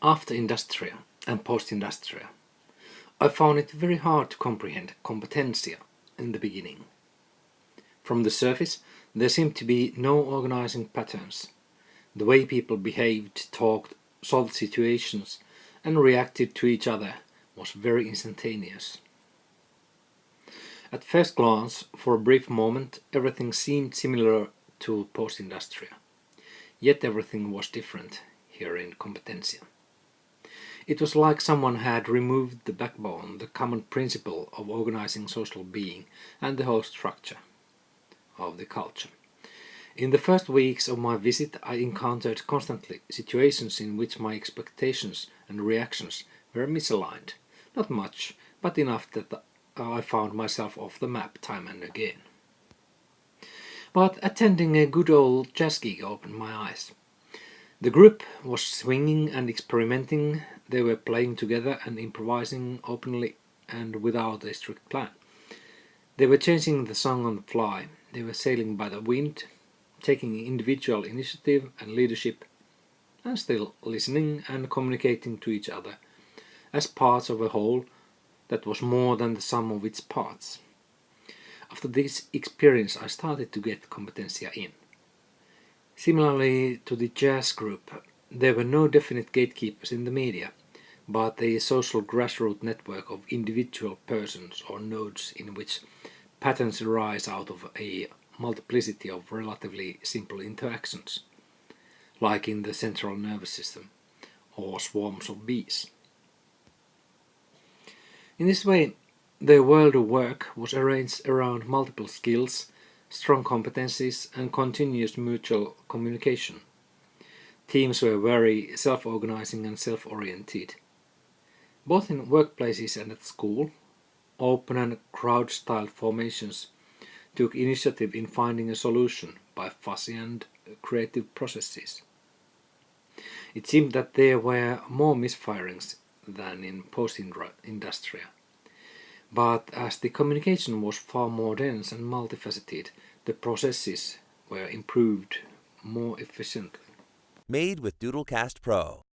After Industria and Post-Industria, I found it very hard to comprehend competencia in the beginning. From the surface, there seemed to be no organizing patterns. The way people behaved, talked, solved situations and reacted to each other was very instantaneous. At first glance, for a brief moment, everything seemed similar to Post-Industria. Yet everything was different here in Competencia. It was like someone had removed the backbone, the common principle of organizing social being and the whole structure of the culture. In the first weeks of my visit I encountered constantly situations in which my expectations and reactions were misaligned. Not much, but enough that I found myself off the map time and again. But attending a good old jazz gig opened my eyes. The group was swinging and experimenting, they were playing together and improvising openly and without a strict plan. They were changing the song on the fly, they were sailing by the wind, taking individual initiative and leadership, and still listening and communicating to each other as parts of a whole that was more than the sum of its parts. After this experience I started to get competencia in. Similarly to the jazz group, there were no definite gatekeepers in the media, but a social grassroots network of individual persons or nodes in which patterns arise out of a multiplicity of relatively simple interactions, like in the central nervous system or swarms of bees. In this way, the world of work was arranged around multiple skills strong competencies and continuous mutual communication. Teams were very self-organizing and self-oriented. Both in workplaces and at school, open and crowd-style formations took initiative in finding a solution by fuzzy and creative processes. It seemed that there were more misfirings than in post-industria. But as the communication was far more dense and multifaceted, the processes were improved more efficiently. Made with Doodlecast Pro.